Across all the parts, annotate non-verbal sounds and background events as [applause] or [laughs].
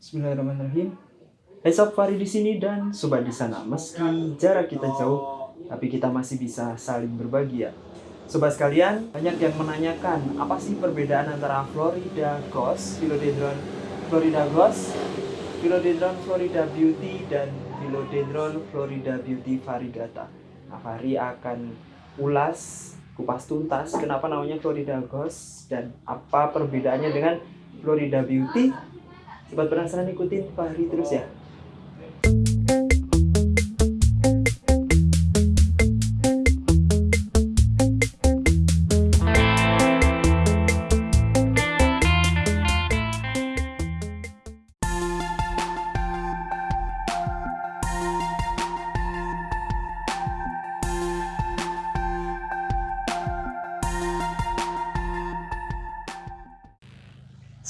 Bismillahirrahmanirrahim. Hai Sob di sini dan sobat di sana. Meski jarak kita jauh, tapi kita masih bisa saling berbagi ya. Sobat sekalian, banyak yang menanyakan apa sih perbedaan antara Florida Ghost, Philodendron Florida Ghost, Philodendron Florida Beauty dan Philodendron Florida Beauty variegata. Nah, Fari akan ulas kupas tuntas kenapa namanya Florida Ghost dan apa perbedaannya dengan Florida Beauty. Sobat penasaran ikutin Fahri terus ya.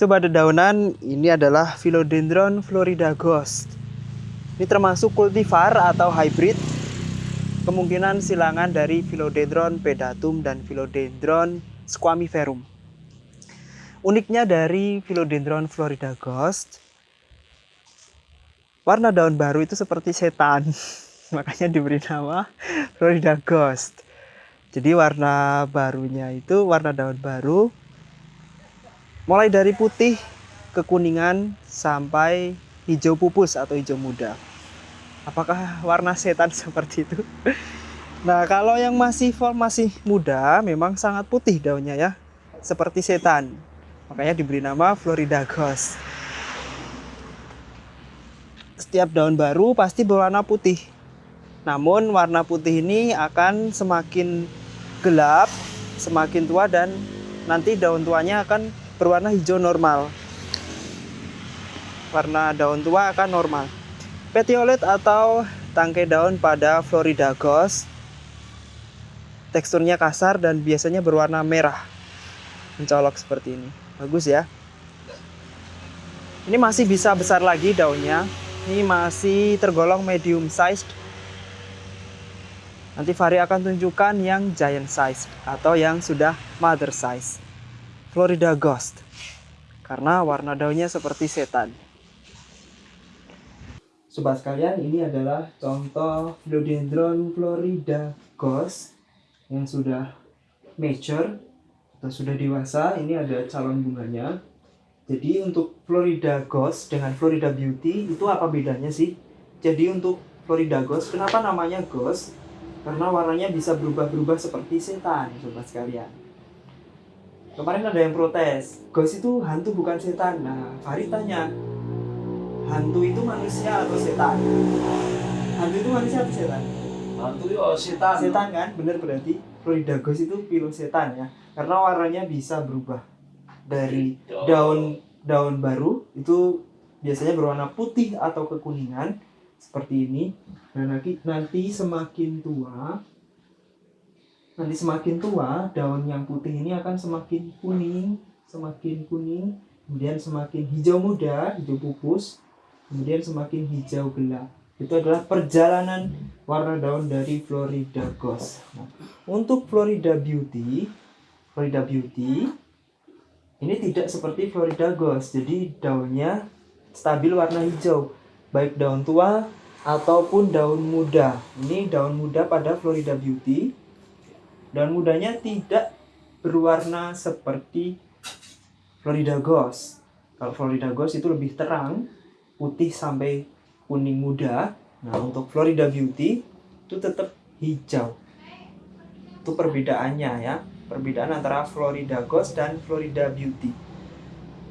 Sobat dedaunan, ini adalah Philodendron Florida Ghost. Ini termasuk kultivar atau hybrid. Kemungkinan silangan dari Philodendron pedatum dan Philodendron squamiferum. Uniknya dari Philodendron Florida Ghost, warna daun baru itu seperti setan. [laughs] Makanya diberi nama Florida Ghost. Jadi warna barunya itu warna daun baru mulai dari putih kekuningan sampai hijau pupus atau hijau muda. Apakah warna setan [laughs] seperti itu? Nah, kalau yang masih masih muda memang sangat putih daunnya ya, seperti setan. Makanya diberi nama Florida Ghost. Setiap daun baru pasti berwarna putih. Namun warna putih ini akan semakin gelap, semakin tua dan nanti daun tuanya akan berwarna hijau normal. Warna daun tua akan normal. Petiolet atau tangkai daun pada Florida Ghost teksturnya kasar dan biasanya berwarna merah. Mencolok seperti ini. Bagus ya. Ini masih bisa besar lagi daunnya. Ini masih tergolong medium size. Nanti Fari akan tunjukkan yang giant size atau yang sudah mother size. Florida Ghost karena warna daunnya seperti setan. Sobat sekalian, ini adalah contoh Philodendron Florida Ghost yang sudah mature atau sudah dewasa. Ini ada calon bunganya. Jadi untuk Florida Ghost dengan Florida Beauty itu apa bedanya sih? Jadi untuk Florida Ghost, kenapa namanya Ghost? Karena warnanya bisa berubah-berubah seperti setan, sobat sekalian kemarin ada yang protes ghost itu hantu bukan setan. Nah Farid tanya hantu itu manusia atau setan? Hantu itu manusia atau setan? Hantu itu oh, setan. Setan kan? Bener berarti Florida ghost itu pilo setan ya? Karena warnanya bisa berubah. Dari Gitu. daun daun baru itu biasanya berwarna putih atau kekuningan seperti ini. Dan nanti nanti semakin tua nanti semakin tua daun yang putih ini akan semakin kuning semakin kuning kemudian semakin hijau muda hijau pupus kemudian semakin hijau gelap. Itu adalah perjalanan warna daun dari Florida Ghost. Nah, untuk Florida Beauty Florida Beauty ini tidak seperti Florida Ghost. Jadi daunnya stabil warna hijau baik daun tua ataupun daun muda. Ini daun muda pada Florida Beauty dan mudanya tidak berwarna seperti Florida Ghost. Kalau Florida Ghost itu lebih terang, putih sampai kuning muda. Nah, untuk Florida Beauty itu tetap hijau. Itu perbedaannya ya. Perbedaan antara Florida Ghost dan Florida Beauty.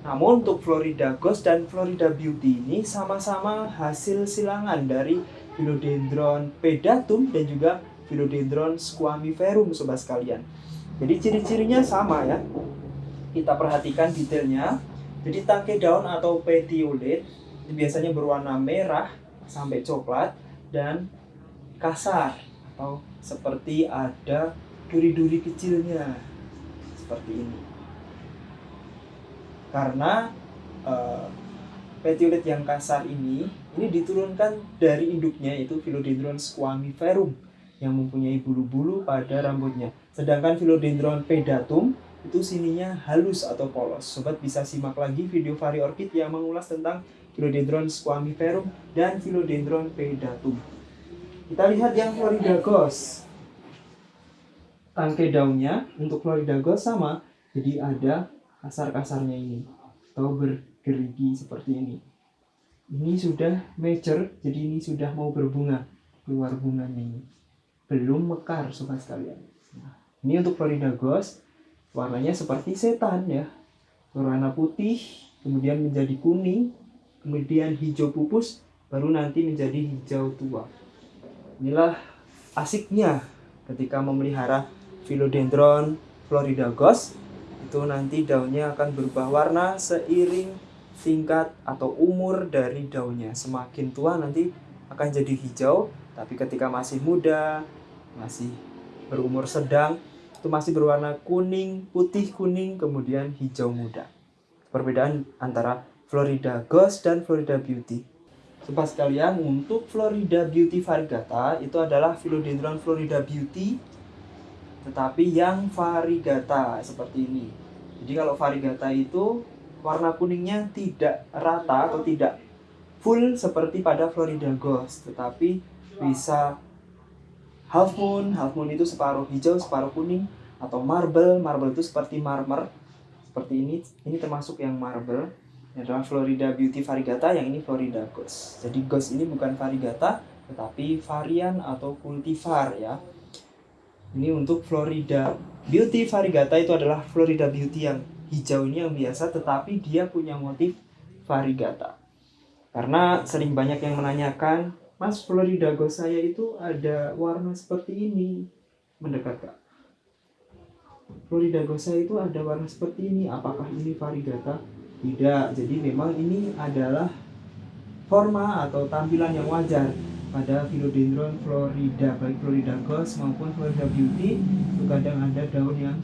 Namun untuk Florida Ghost dan Florida Beauty ini sama-sama hasil silangan dari Philodendron pedatum dan juga Philodendron squamiferum sobat sekalian. Jadi ciri-cirinya sama ya. Kita perhatikan detailnya. Jadi tangkai daun atau petiolet biasanya berwarna merah sampai coklat dan kasar atau seperti ada duri-duri kecilnya seperti ini. Karena uh, petiolet yang kasar ini ini diturunkan dari induknya yaitu Philodendron squamiferum yang mempunyai bulu-bulu pada rambutnya. Sedangkan Philodendron pedatum itu sininya halus atau polos. Sobat bisa simak lagi video Vari Orchid yang mengulas tentang Philodendron squamiferum, dan Philodendron pedatum. Kita lihat yang Florida Ghost. Tangkai daunnya untuk Florida Ghost sama, jadi ada kasar-kasarnya ini atau bergerigi seperti ini. Ini sudah mature, jadi ini sudah mau berbunga, keluar bunganya ini. Belum mekar sobat sekalian. Nah, ini untuk Florida Ghost, warnanya seperti setan ya. Berwarna putih, kemudian menjadi kuning, kemudian hijau pupus, baru nanti menjadi hijau tua. Inilah asiknya ketika memelihara Philodendron Florida Ghost itu nanti daunnya akan berubah warna seiring tingkat atau umur dari daunnya. Semakin tua nanti akan jadi hijau, tapi ketika masih muda, masih berumur sedang, itu masih berwarna kuning, putih kuning, kemudian hijau muda. Perbedaan antara Florida Ghost dan Florida Beauty. Sobat sekalian, untuk Florida Beauty variegata itu adalah Philodendron Florida Beauty tetapi yang variegata seperti ini. Jadi kalau variegata itu warna kuningnya tidak rata atau tidak full seperti pada Florida Ghost, tetapi bisa half moon, half moon itu separuh hijau, separuh kuning atau marble, marble itu seperti marmer. Seperti ini, ini termasuk yang marble. Ini adalah Florida Beauty variegata, yang ini Florida Ghost. Jadi Ghost ini bukan variegata, tetapi varian atau cultivar ya. Ini untuk Florida Beauty variegata itu adalah Florida Beauty yang hijau ini yang biasa tetapi dia punya motif variegata. Karena sering banyak yang menanyakan, Mas Florida Ghost saya itu ada warna seperti ini. Mendekat kak. Florida Ghost saya itu ada warna seperti ini. Apakah ini variegata? Tidak. Jadi memang ini adalah forma atau tampilan yang wajar pada Philodendron Florida baik Florida Ghost maupun Florida Beauty itu kadang ada daun yang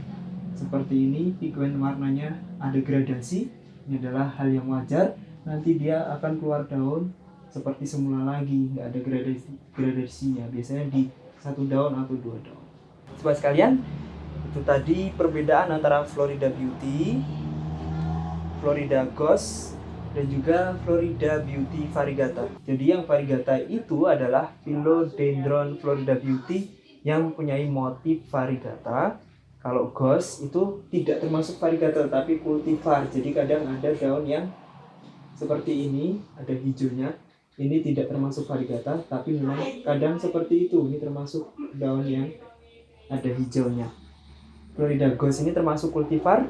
seperti ini pigment warnanya ada gradasi ini adalah hal yang wajar nanti dia akan keluar daun seperti semula lagi nggak ada gradasi gradasinya biasanya di satu daun atau dua daun sobat sekalian itu tadi perbedaan antara Florida Beauty Florida Ghost dan juga Florida Beauty variegata. Jadi yang variegata itu adalah Philodendron Florida Beauty yang mempunyai motif variegata. Kalau ghost itu tidak termasuk variegata tapi cultivar. Jadi kadang ada daun yang seperti ini, ada hijaunya. Ini tidak termasuk variegata tapi memang kadang seperti itu. Ini termasuk daun yang ada hijaunya. Florida Ghost ini termasuk cultivar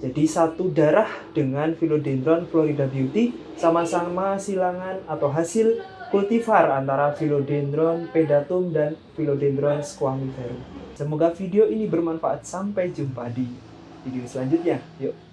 jadi satu darah dengan Philodendron Florida Beauty sama-sama silangan atau hasil kultivar antara Philodendron pedatum dan Philodendron squamiferum. Semoga video ini bermanfaat. Sampai jumpa di video selanjutnya. Yuk.